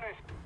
municiones.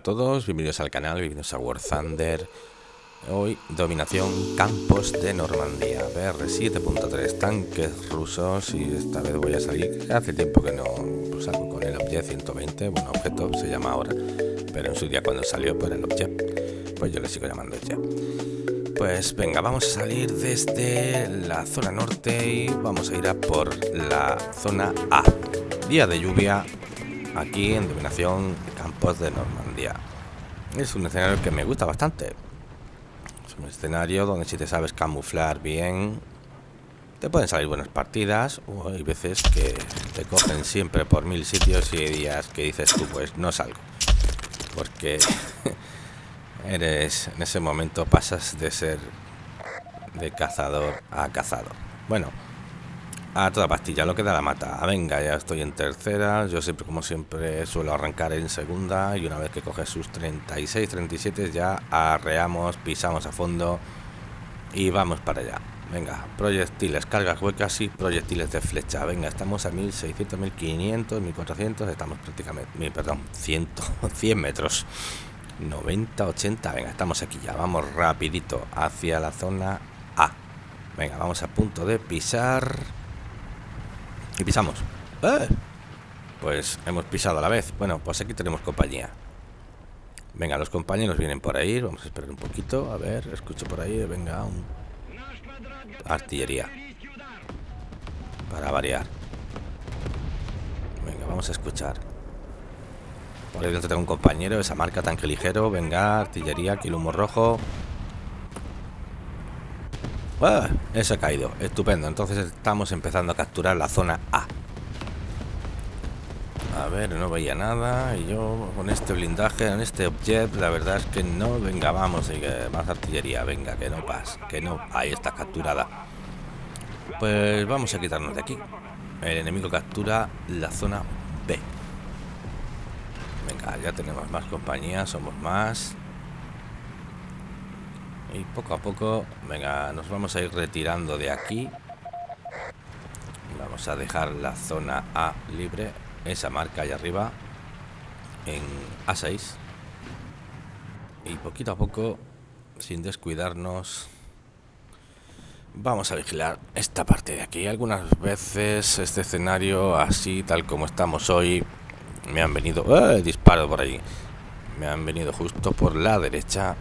A todos, bienvenidos al canal, bienvenidos a War Thunder. Hoy, dominación campos de Normandía, BR 7.3, tanques rusos y esta vez voy a salir, hace tiempo que no salgo con el Objet 120, bueno, objeto se llama ahora, pero en su día cuando salió por el Objet, pues yo le sigo llamando ya. Pues venga, vamos a salir desde la zona norte y vamos a ir a por la zona A. Día de lluvia, aquí en Dominación Campos de Normandía. Es un escenario que me gusta bastante. Es un escenario donde si te sabes camuflar bien, te pueden salir buenas partidas. O hay veces que te cogen siempre por mil sitios y hay días que dices tú, pues no salgo. Porque eres en ese momento pasas de ser de cazador a cazador. Bueno, a toda pastilla, lo que da la mata. Ah, venga, ya estoy en tercera. Yo siempre, como siempre, suelo arrancar en segunda. Y una vez que coges sus 36, 37, ya arreamos, pisamos a fondo y vamos para allá. Venga, proyectiles, cargas huecas y proyectiles de flecha. Venga, estamos a 1600, 1500, 1400. Estamos prácticamente, perdón, 100, 100 metros. 90, 80. Venga, estamos aquí ya. Vamos rapidito hacia la zona A. Venga, vamos a punto de pisar. Y pisamos. ¡Eh! Pues hemos pisado a la vez. Bueno, pues aquí tenemos compañía. Venga, los compañeros vienen por ahí. Vamos a esperar un poquito. A ver, escucho por ahí. Venga, un... Artillería. Para variar. Venga, vamos a escuchar. Por ahí dentro tengo un compañero. Esa marca tanque ligero. Venga, artillería. Aquí el humo rojo. ¡Ah! Eso ha caído, estupendo. Entonces estamos empezando a capturar la zona A. A ver, no veía nada. Y yo con este blindaje, en este objet, la verdad es que no. Venga, vamos, más artillería. Venga, que no pasa, que no. Ahí está capturada. Pues vamos a quitarnos de aquí. El enemigo captura la zona B. Venga, ya tenemos más compañía, somos más. Y poco a poco, venga, nos vamos a ir retirando de aquí. Vamos a dejar la zona A libre, esa marca ahí arriba, en A6. Y poquito a poco, sin descuidarnos, vamos a vigilar esta parte de aquí. Algunas veces este escenario, así tal como estamos hoy, me han venido... ¡Eh! Disparo por ahí. Me han venido justo por la derecha.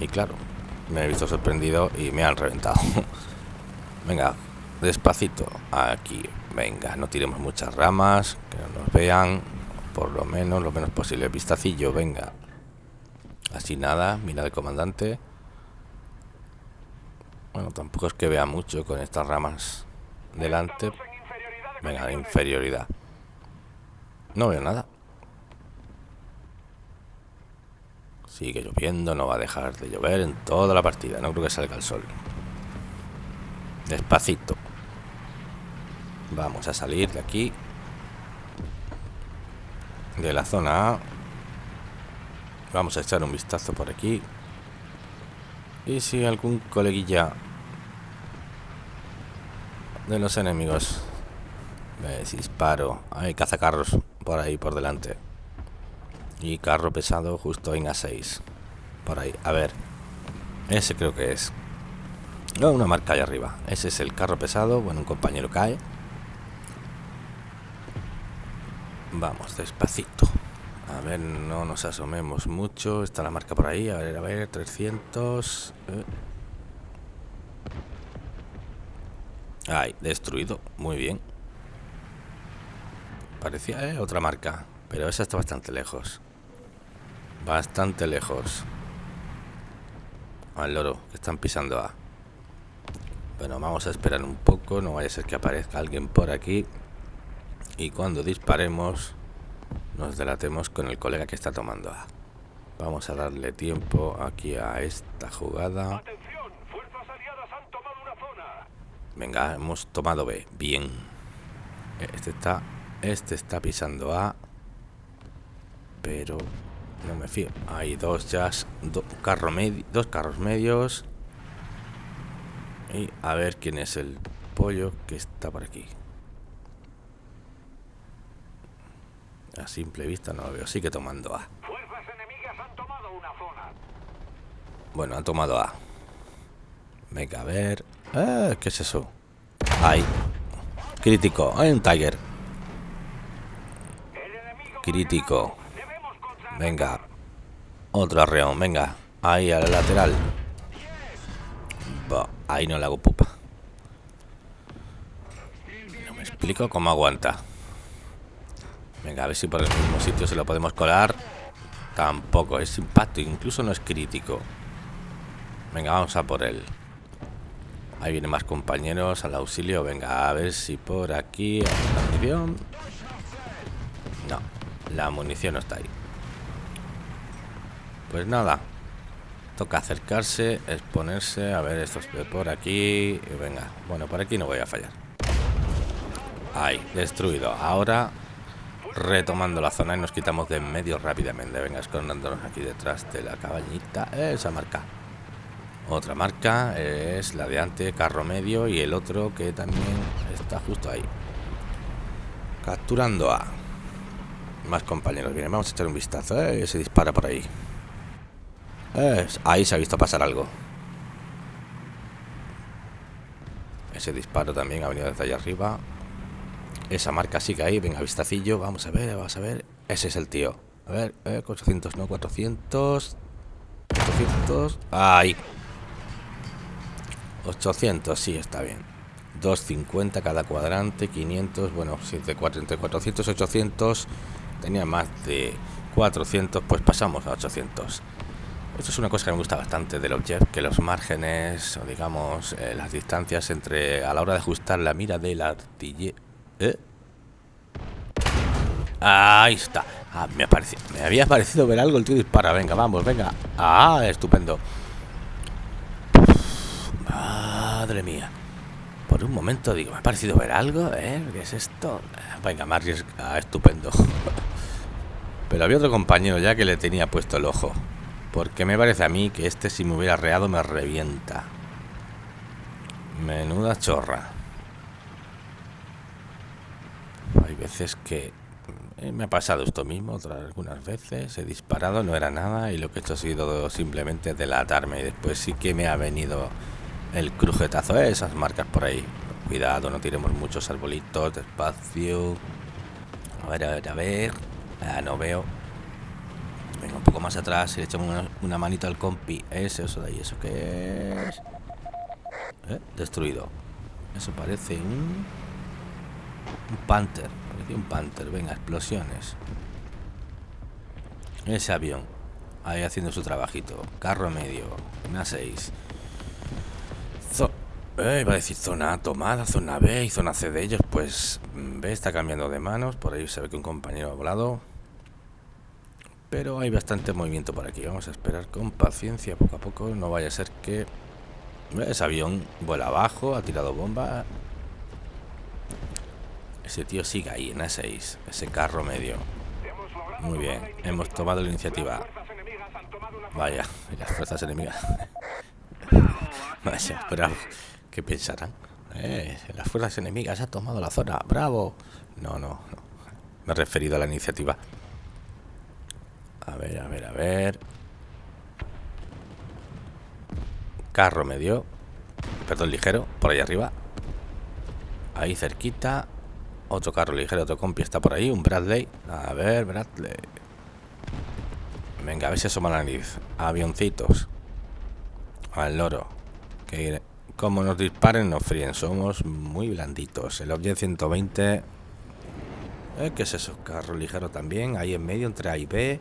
Y claro, me he visto sorprendido y me han reventado. venga, despacito. Aquí, venga, no tiremos muchas ramas, que no nos vean, por lo menos, lo menos posible. Vistacillo, venga. Así nada, mira el comandante. Bueno, tampoco es que vea mucho con estas ramas delante. Venga, inferioridad. No veo nada. Sigue lloviendo, no va a dejar de llover en toda la partida. No creo que salga el sol. Despacito. Vamos a salir de aquí. De la zona A. Vamos a echar un vistazo por aquí. Y si algún coleguilla de los enemigos me disparo. Hay cazacarros por ahí, por delante. Y carro pesado justo en A6. Por ahí. A ver. Ese creo que es. No, una marca ahí arriba. Ese es el carro pesado. Bueno, un compañero cae. Vamos, despacito. A ver, no nos asomemos mucho. Está la marca por ahí. A ver, a ver, 300. Eh. Ahí, destruido. Muy bien. Parecía ¿eh? otra marca. Pero esa está bastante lejos. Bastante lejos. Al loro, que están pisando A. Bueno, vamos a esperar un poco. No vaya a ser que aparezca alguien por aquí. Y cuando disparemos, nos delatemos con el colega que está tomando A. Vamos a darle tiempo aquí a esta jugada. Venga, hemos tomado B. Bien. Este está, este está pisando A. Pero no me fío. Hay dos jazz, carro dos carros medios. Y a ver quién es el pollo que está por aquí. A simple vista no lo veo. Sigue tomando A. Bueno, han tomado A. Venga, a ver. Ah, ¿Qué es eso? Ahí. Crítico. Hay un Tiger. Crítico. Venga. Otro arreón. Venga. Ahí al lateral. ahí no le hago pupa. No me explico cómo aguanta. Venga, a ver si por el mismo sitio se lo podemos colar. Tampoco, es impacto, incluso no es crítico. Venga, vamos a por él. Ahí vienen más compañeros al auxilio. Venga, a ver si por aquí. No, la munición no está ahí. Pues nada. Toca acercarse, exponerse. A ver, esto es por aquí. Venga, bueno, por aquí no voy a fallar. Ahí, destruido. Ahora retomando la zona y nos quitamos de en medio rápidamente. Venga, escondiéndonos aquí detrás de la cabañita. Esa marca. Otra marca es la de ante, carro medio, y el otro que también está justo ahí. Capturando a más compañeros. Vienen, vamos a echar un vistazo. ¿eh? Se dispara por ahí. Ahí se ha visto pasar algo. Ese disparo también ha venido desde allá arriba. Esa marca sigue ahí. Venga, vistacillo. Vamos a ver, vamos a ver. Ese es el tío. A ver, 400, no, 400. 400. Ahí. 800, sí, está bien. 250 cada cuadrante, 500, bueno, 4, entre 400 y 800 tenía más de 400, pues pasamos a 800. Esto es una cosa que me gusta bastante del Object, que los márgenes, o digamos, eh, las distancias entre a la hora de ajustar la mira del artillero... ¿Eh? Ahí está. Ah, me, había parecido ver algo, el tío dispara. Venga, vamos, venga. Ah, estupendo. Madre mía. Por un momento digo, me ha parecido ver algo, ¿eh? ¿Qué es esto? Venga, Marius, ah, estupendo. Pero había otro compañero ya que le tenía puesto el ojo. Porque me parece a mí que este si me hubiera reado me revienta. Menuda chorra. Hay veces que eh, me ha pasado esto mismo otras algunas veces. He disparado, no era nada y lo que he hecho ha sido simplemente delatarme. Y después sí que me ha venido el crujetazo, ¿eh? esas marcas por ahí. Cuidado, no tiremos muchos arbolitos, despacio. A ver, a ver, a ver. Ah, no veo. Un poco más atrás y le echamos una, una manita al compi. Ese, eso de ahí, ¿eso qué es? ¿Eh? Destruido. Eso parece un... Un Panther. Parece un Panther. Venga, explosiones. Ese avión. Ahí haciendo su trabajito. Carro medio. Una 6. Eh, iba a decir zona tomada, zona B y zona C de ellos. Pues mm, B está cambiando de manos. Por ahí se ve que un compañero ha volado. Pero hay bastante movimiento por aquí. Vamos a esperar con paciencia poco a poco. No vaya a ser que ese avión vuela abajo, ha tirado bomba. Ese tío sigue ahí en A6, ese carro medio. Muy bien, hemos tomado la iniciativa. Vaya, las fuerzas enemigas. Vaya, bravo. ¿Qué pensarán? Eh, las fuerzas enemigas han tomado la zona. ¡Bravo! No, no, no. Me he referido a la iniciativa. A ver, a ver, a ver. Carro medio. Perdón, ligero. Por ahí arriba. Ahí cerquita. Otro carro ligero, otro compi está por ahí. Un Bradley. A ver, Bradley. Venga, a ver si asoma la nariz. Avioncitos. Al loro. Que como nos disparen, nos fríen. Somos muy blanditos. El Object 120. Eh, ¿Qué es eso? Carro ligero también. Ahí en medio, entre A y B.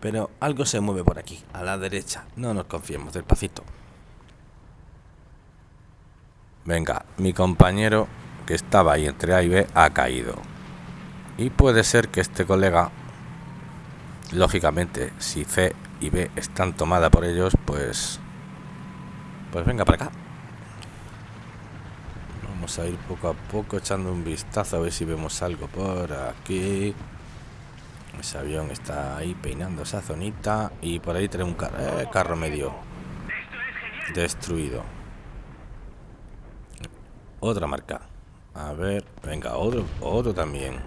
Pero algo se mueve por aquí, a la derecha. No nos confiemos, despacito. Venga, mi compañero que estaba ahí entre A y B ha caído. Y puede ser que este colega, lógicamente, si C y B están tomadas por ellos, pues pues venga para acá. Vamos a ir poco a poco echando un vistazo a ver si vemos algo por aquí. Ese avión está ahí peinando esa zonita. Y por ahí tenemos un eh, carro medio destruido. Otra marca. A ver, venga, otro, otro también.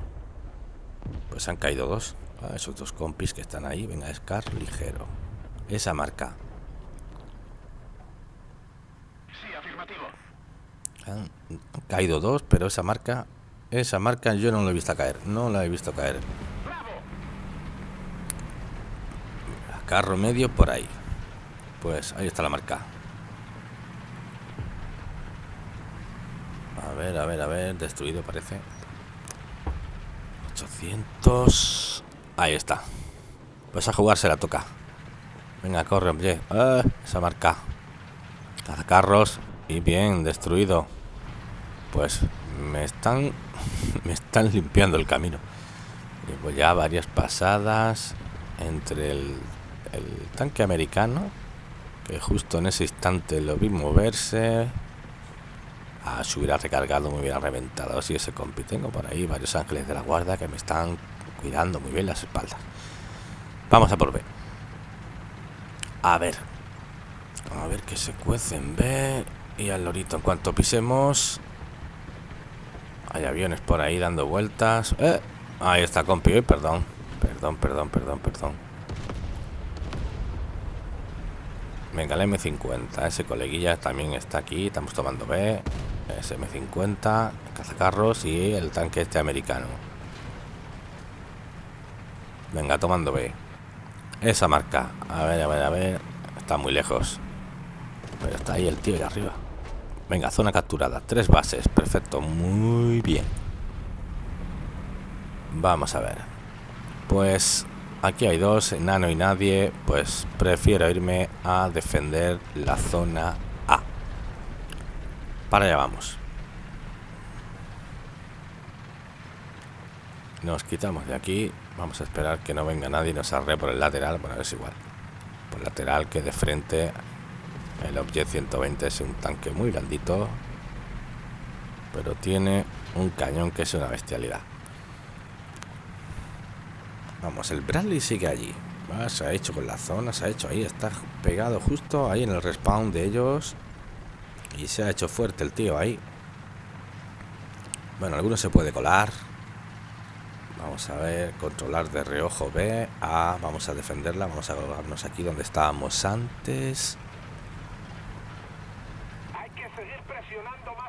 Pues han caído dos. Esos dos compis que están ahí. Venga, Scar ligero. Esa marca. Sí, afirmativo. Han, han caído dos, pero esa marca... Esa marca yo no la he visto caer. No la he visto caer. ¡Bravo! Carro medio por ahí. Pues ahí está la marca. A ver, a ver, a ver. Destruido parece. 800. Ahí está. Pues a jugar se la toca. Venga, corre, hombre. Ah, esa marca. carros Y bien, destruido. Pues me están. Me están limpiando el camino. Llevo ya varias pasadas entre el, el tanque americano. Que justo en ese instante lo vi moverse. Ah, se hubiera recargado, me hubiera reventado así ese compi. Tengo por ahí varios ángeles de la guarda que me están cuidando muy bien las espaldas. Vamos a por B. A ver. A ver que se cuece en B. Y al lorito, en cuanto pisemos... Hay aviones por ahí dando vueltas. ¡Eh! Ahí está, compi. Perdón. Perdón, perdón, perdón, perdón. Venga, el M50. Ese coleguilla también está aquí. Estamos tomando B. Ese M50. Cazacarros y el tanque este americano. Venga, tomando B. Esa marca. A ver, a ver, a ver. Está muy lejos. Pero está ahí el tío de arriba. Venga, zona capturada. Tres bases. Perfecto. Muy bien. Vamos a ver. Pues aquí hay dos, enano y nadie. Pues prefiero irme a defender la zona A. Para allá vamos. Nos quitamos de aquí. Vamos a esperar que no venga nadie y nos arre por el lateral. Bueno, es igual. Por lateral que de frente el Objet 120 es un tanque muy blandito, pero tiene un cañón que es una bestialidad. Vamos, el Bradley sigue allí. Ah, se ha hecho con la zona, se ha hecho ahí, está pegado justo ahí en el respawn de ellos. Y se ha hecho fuerte el tío ahí. Bueno, alguno se puede colar. Vamos a ver, controlar de reojo B. A, vamos a defenderla. Vamos a colocarnos aquí donde estábamos antes.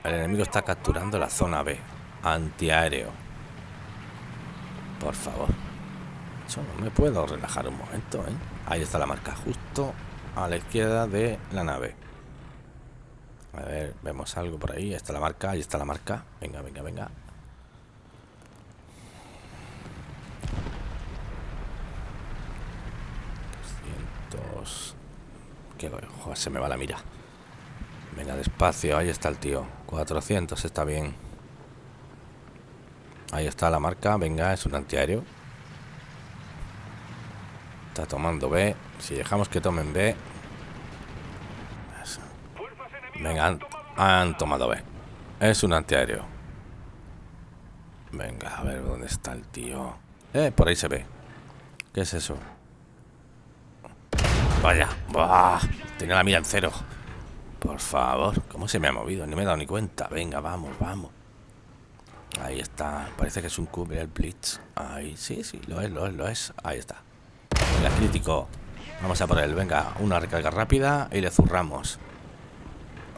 El enemigo está capturando la zona B. Antiaéreo. Por favor. No me puedo relajar un momento, ¿eh? Ahí está la marca, justo a la izquierda de la nave. A ver, vemos algo por ahí. Ahí está la marca, ahí está la marca. Venga, venga, venga. Que joder, se me va la mira. Venga, despacio, ahí está el tío. 400 está bien. Ahí está la marca, venga, es un antiaéreo. Está tomando B. Si dejamos que tomen B. Venga, han, tomado B. Es un antiaéreo. Venga, a ver dónde está el tío. Eh, por ahí se ve. ¿Qué es eso? Vaya. Buah, Tenía la mira en cero. Por favor. ¿Cómo se me ha movido? No me he dado ni cuenta. Venga, vamos, vamos. Ahí está. Parece que es un cubre el Blitz. Ahí, sí, sí, lo es, lo es, lo es. Ahí está. Venga, crítico. Vamos a por él. Venga, una recarga rápida y le zurramos.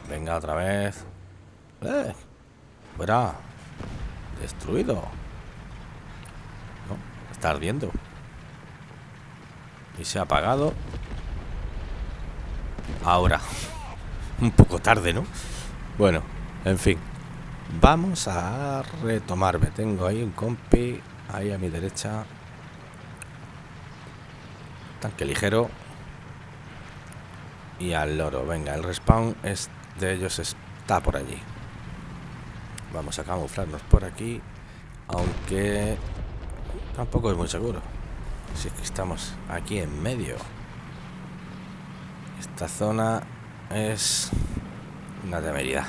Venga, otra vez. ¡Eh! Fuera. Destruido. No, está ardiendo. Y se ha apagado. Ahora. Un poco tarde, ¿no? Bueno, en fin. Vamos a retomarme. Tengo ahí un compi. Ahí a mi derecha. Tanque ligero. Y al loro. Venga, el respawn es de ellos está por allí. Vamos a camuflarnos por aquí. Aunque tampoco es muy seguro. Si es que estamos aquí en medio. Esta zona es una temeridad.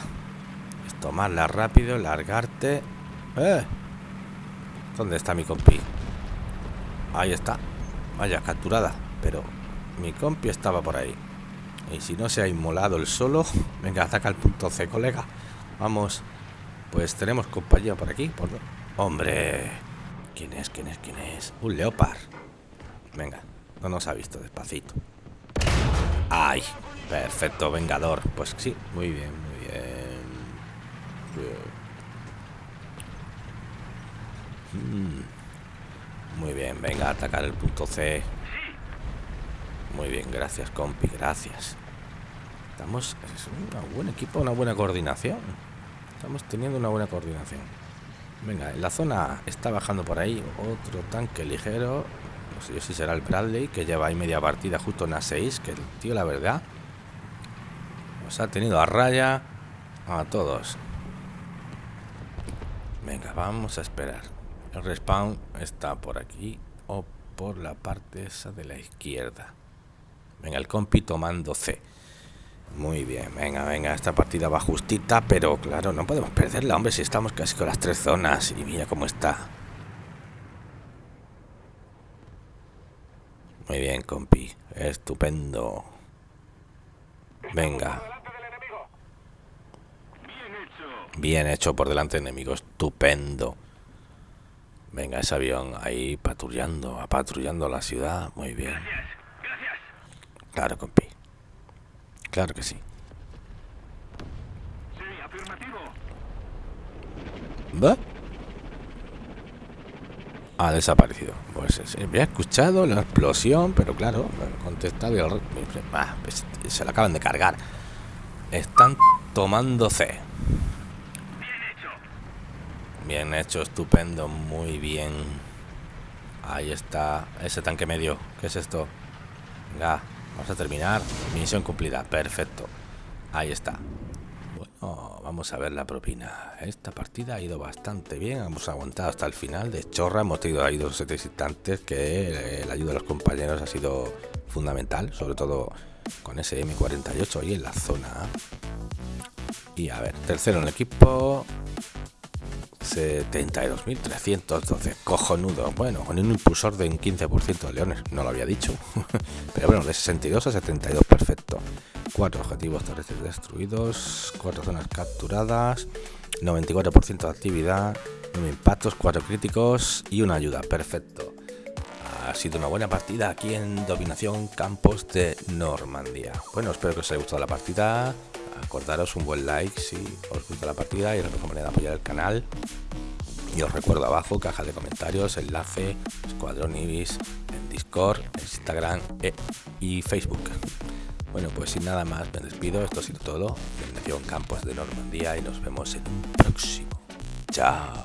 Es tomarla rápido, largarte. ¡Eh! ¿Dónde está mi compi? Ahí está. Vaya, capturada. Pero mi compi estaba por ahí. Y si no se ha inmolado el solo, venga, ataca el punto C, colega. Vamos. Pues tenemos compañía por aquí. Por... Hombre. ¿Quién es? ¿Quién es? ¿Quién es? Un leopard. Venga, no nos ha visto despacito. ¡Ay! Perfecto, vengador. Pues sí, muy bien, muy bien. Mm. Muy bien, venga, atacar el punto C. Muy bien, gracias, compi, gracias. Estamos... Es un buen equipo, una buena coordinación. Estamos teniendo una buena coordinación. Venga, en la zona está bajando por ahí otro tanque ligero. No sé si será el Bradley, que lleva ahí media partida justo en A6, que el tío, la verdad, nos ha tenido a raya a todos. Venga, vamos a esperar. El respawn está por aquí o por la parte esa de la izquierda. Venga, el compi tomando C. Muy bien, venga, venga, esta partida va justita, pero claro, no podemos perderla, hombre, si estamos casi con las tres zonas y mira cómo está. Muy bien, compi, estupendo. Venga. Bien hecho por delante enemigo, estupendo. Venga, ese avión ahí patrullando, patrullando la ciudad, muy bien. Claro, compi. Claro que sí. Sí, afirmativo. ¿Va? Ha desaparecido. Pues se había escuchado la explosión, pero claro, contestado y el... Ah, pues, se lo acaban de cargar. Están tomando C. Bien hecho. Bien hecho, estupendo, muy bien. Ahí está ese tanque medio. ¿Qué es esto? Venga, vamos a terminar. Misión cumplida, perfecto. Ahí está. Bueno, vamos a ver la propina. Esta partida ha ido bastante bien. Hemos aguantado hasta el final. De chorra, hemos tenido ahí dos tres instantes que eh, la ayuda de los compañeros ha sido fundamental. Sobre todo con ese M48 ahí en la zona. Y a ver, tercero en el equipo. 72.312, cojonudo. Bueno, con un impulsor de un 15% de leones, no lo había dicho. Pero bueno, de 62 a 72, perfecto. Cuatro objetivos terrestres destruidos, cuatro zonas capturadas, 94% de actividad, 9 impactos, cuatro críticos y una ayuda, perfecto. Ha sido una buena partida aquí en Dominación Campos de Normandía. Bueno, espero que os haya gustado la partida. Acordaros un buen like si os gusta la partida y la mejor manera de apoyar el canal. Y os recuerdo abajo, caja de comentarios, enlace, Escuadrón Ibis, en Discord, Instagram e- y Facebook. Bueno, pues sin nada más me despido. Esto ha sido todo. Dominación Campos de Normandía y nos vemos en un próximo. Chao.